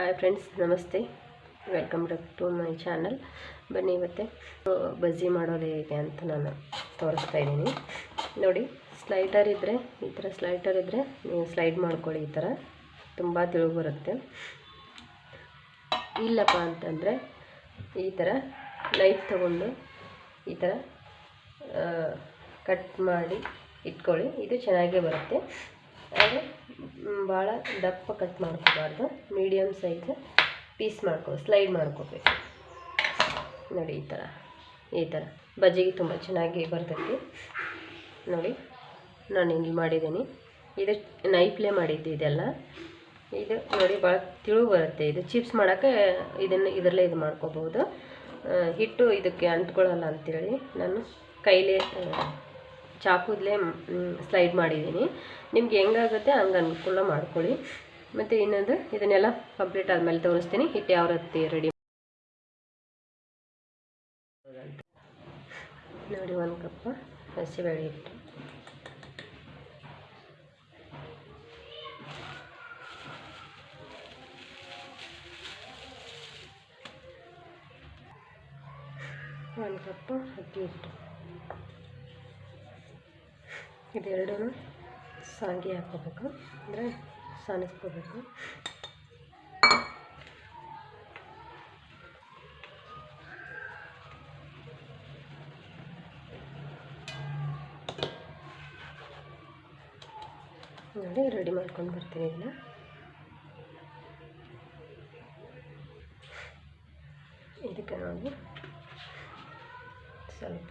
Hi friends ನಮಸ್ತೆ. Welcome back to my channel ಬನ್ನಿ ಇವತ್ತೆ ಬಜ್ಜಿ ಮಾಡೋದು ಹೇಗೆ ಅಂತ ನಾನು ತೋರಿಸ್ತಾ ಇದ್ದೀನಿ. ನೋಡಿ ಸ್ಲೈಟರ್ ಇದ್ದರೆ ಈ ಥರ ಸ್ಲೈಟರ್ ಇದ್ದರೆ ನೀವು ಸ್ಲೈಡ್ ಮಾಡ್ಕೊಳ್ಳಿ ಈ ಥರ ತುಂಬ ತಿಳುವು ಬರುತ್ತೆ. ಇಲ್ಲಪ್ಪ ಅಂತಂದರೆ ಈ ಥರ ನೈಫ್ ತಗೊಂಡು ಈ ಥರ ಕಟ್ ಮಾಡಿ ಇಟ್ಕೊಳ್ಳಿ. ಇದು ಚೆನ್ನಾಗೇ ಬರುತ್ತೆ. ಆದರೆ ಭಾಳ ದಪ್ಪ ಕಟ್ ಮಾಡ್ಕೋಬಾರ್ದು. ಮೀಡಿಯಮ್ ಸೈಜ್ ಪೀಸ್ ಮಾಡ್ಕೋ ಸ್ಲೈಡ್ ಮಾಡ್ಕೋಬೇಕು. ನೋಡಿ, ಈ ಥರ ಈ ಥರ ಬಜ್ಜಿಗೆ ತುಂಬ ಚೆನ್ನಾಗಿ ಬರ್ತೈತಿ. ನೋಡಿ, ನಾನು ಇಲ್ಲಿ ಮಾಡಿದ್ದೀನಿ. ಇದು ನೈಫ್ಲೇ ಮಾಡಿದ್ದು ಇದೆಲ್ಲ. ಇದು ನೋಡಿ ಭಾಳ ತಿಳು ಬರುತ್ತೆ. ಇದು ಚಿಪ್ಸ್ ಮಾಡೋಕ್ಕೆ ಇದನ್ನು ಇದರಲ್ಲೇ ಇದು ಮಾಡ್ಕೋಬೋದು ಹಿಟ್ಟು ಇದಕ್ಕೆ ಅಂಟ್ಕೊಳ್ಳಲ್ಲ ಅಂತೇಳಿ ನಾನು ಕೈಲೇ ಚಾಕುದಲ್ಲೇ ಸ್ಲೈಡ್ ಮಾಡಿದ್ದೀನಿ. ನಿಮ್ಗೆ ಹೆಂಗಾಗುತ್ತೆ ಹಂಗೆ ಅನುಕೂಲ ಮಾಡ್ಕೊಳ್ಳಿ. ಮತ್ತು ಇನ್ನೊಂದು, ಇದನ್ನೆಲ್ಲ ಕಂಪ್ಲೀಟ್ ಆದಮೇಲೆ ತೋರಿಸ್ತೀನಿ. ಹಿಟ್ಟು ಯಾವ ರೀತಿ ರೆಡಿ ನೋಡಿ ಒಂದು ಕಪ್ ಹಸಿಬೇಳೆ ಹಿಟ್ಟು. ಒಂದು ಕಪ್ಪು ಅಕ್ಕಿ ಹಿಟ್ಟು. ಇದೆರಡೂ ಸಾಂಗಿ ಹಾಕ್ಕೋಬೇಕು ಅಂದರೆ ಸಾನಿಸ್ಕೋಬೇಕು ನೋಡಿ ರೆಡಿ ಮಾಡ್ಕೊಂಡು ಬರ್ತೀನಿ ಇದನ್ನ. ಇದಕ್ಕೆ ನಾವು ಸ್ವಲ್ಪ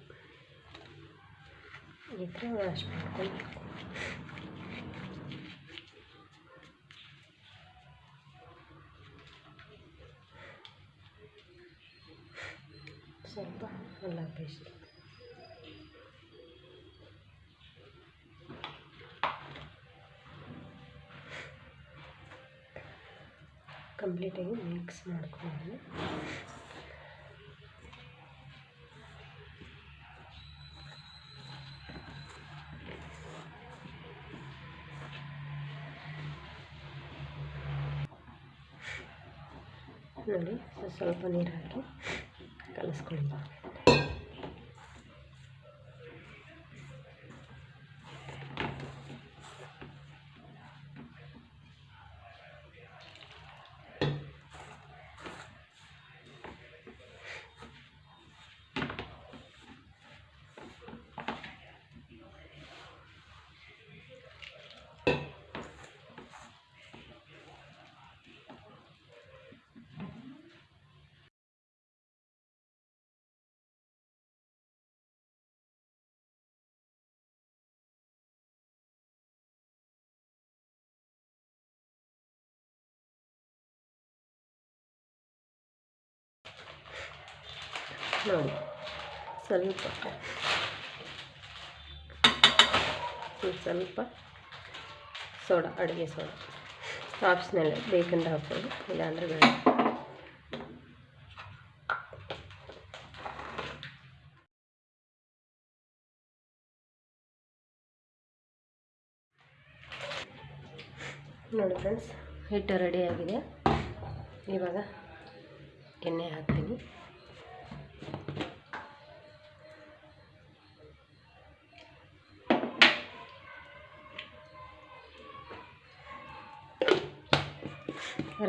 ಈ ಥರ ವಾಶ್ ಮಾಡ್ಕೊಂಡು ಸ್ವಲ್ಪ ಅಲ್ಲ ಪೇಸ್ಟ್ ಕಂಪ್ಲೀಟಾಗಿ ಮಿಕ್ಸ್ ಮಾಡ್ಕೊಂಡು ನೋಡಿ ಸ್ವಲ್ಪ ನೀರು ಹಾಕಿ ಕಲಿಸ್ಕೊಳ್ಳಿ. ನೋಡಿ ಸ್ವಲ್ಪ. ಸ್ವಲ್ಪ ಸೋಡಾ, ಅಡುಗೆ ಸೋಡಾ. ಆಪ್ಷನಲ್ ಬೇಕಂದ್ರೆ ಹಾಕ್ಬೋದು, ಇಲ್ಲಾಂದರೆ ಬೇಡ. ನೋಡಿ ಫ್ರೆಂಡ್ಸ್ ಹಿಟ್ಟು ರೆಡಿಯಾಗಿದೆ ಇವಾಗ ಎಣ್ಣೆ ಹಾಕ್ತೀನಿ.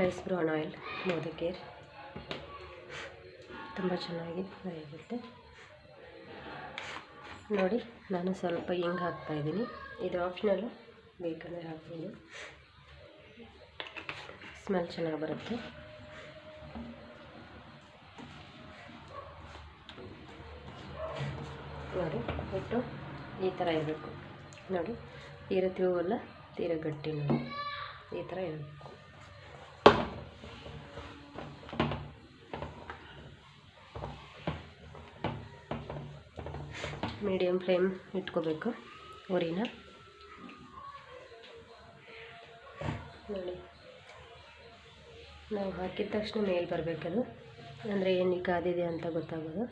ರೈಸ್ ಬ್ರೌನ್ ಆಯಿಲ್ ಮೋದಕ್ಕೆ ತುಂಬ ಚೆನ್ನಾಗಿ ಫ್ರೈ ಆಗುತ್ತೆ ನೋಡಿ, ನಾನು ಸ್ವಲ್ಪ ಹಿಂಗೆ ಹಾಕ್ತಾಯಿದ್ದೀನಿ ಇದು ಆಪ್ಷನಲ್ಲು, ಬೇಕಂದರೆ ಹಾಕ್ಬೋದು. ಸ್ಮೆಲ್ ಚೆನ್ನಾಗಿ ಬರುತ್ತೆ. ನೋಡಿ, ಬಿಟ್ಟು ಈ ಥರ ಇರಬೇಕು. ನೋಡಿ, ತೀರ ತಿಳುವಲ್ಲ ತೀರ ಗಟ್ಟಿ ನೋಡಿ. ಈ ಥರ ಇರಬೇಕು ಮೀಡಿಯಮ್ ಫ್ಲೇಮ್ ಇಟ್ಕೋಬೇಕು, ಉರಿನ. ನೋಡಿ. ನಾವು ಹಾಕಿದ ತಕ್ಷಣ ಮೇಲೆ ಬರಬೇಕದು ಅಂದರೆ ಏನು ಕಾದಿದೆ ಅಂತ ಗೊತ್ತಾಗೋದು.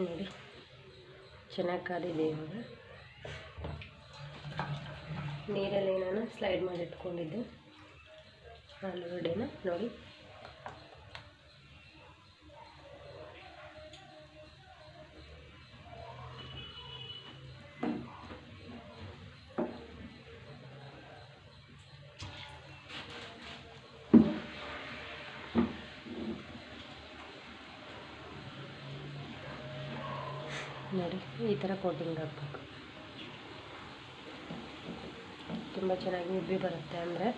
ನೋಡಿ. ಚೆನ್ನಾಗಿ ಕಾದಿದೆ ಇವಾಗ. ನೀರಲ್ಲಿ ನಾನು ಸ್ಲೈಡ್ ಮಾಡಿ ಇಟ್ಕೊಂಡಿದ್ದೆ. ಆಲೂಗಡ್ಡೆನ ನೋಡಿ. ನೋಡಿ ಈ ಥರ ಕೋಟಿಂಗ್ ಹಾಕ್ಬೇಕು. ತುಂಬ ಚೆನ್ನಾಗಿ ಉಬ್ಬಿ ಬರುತ್ತೆ ಅಂದರೆ.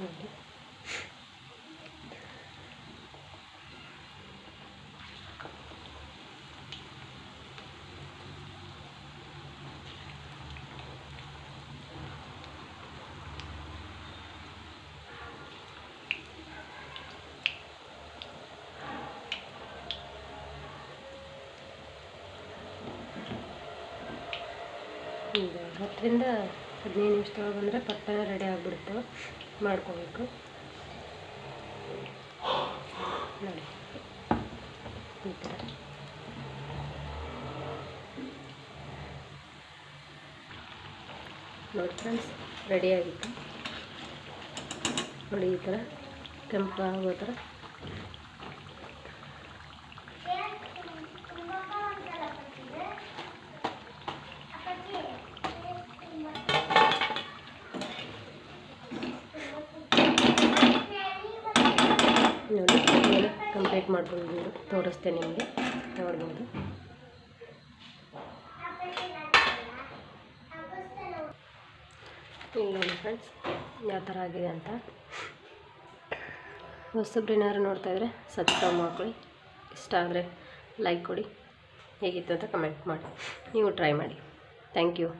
ನೋಡಿ. ಈಗ ಹತ್ತರಿಂದ ಹದಿನೈದು ನಿಮಿಷದೊಳಗೆ ಅಂದರೆ ಪಟ್ಟಣ ರೆಡಿ ಆಗಿಬಿಡುತ್ತೆ. ಮಾಡ್ಕೋಬೇಕು. ನೋಡಿ. ಈ ಥರ. ನೋಡಿ ಫ್ರೆಂಡ್ಸ್ ರೆಡಿಯಾಗಿತ್ತು ನೋಡಿ ಈ ಥರ ಕೆಂಪಾಗೋ ಥರ ನೋಡಿ ಮೇಲೆ ಕಂಪ್ಲೀಟ್ ಮಾಡ್ಕೊಂಡು ತೋರಿಸ್ತೇನೆ ನಿಮಗೆ. ನೋಡ್ಬೋದು. ನೋಡಿ ಫ್ರೆಂಡ್ಸ್ ಯಾವ ಥರ ಆಗಿದೆ ಅಂತ. ಹೊಸಬ್ರು ಏನಾದ್ರು ನೋಡ್ತಾ ಇದ್ರೆ ಸಬ್ಸ್ಕ್ರೈಬ್ ಮಾಡ್ಕೊಳ್ಳಿ. ಇಷ್ಟ ಆದರೆ ಲೈಕ್ ಕೊಡಿ. ಹೇಗಿತ್ತು ಅಂತ ಕಮೆಂಟ್ ಮಾಡಿ. ನೀವು ಟ್ರೈ ಮಾಡಿ. Thank you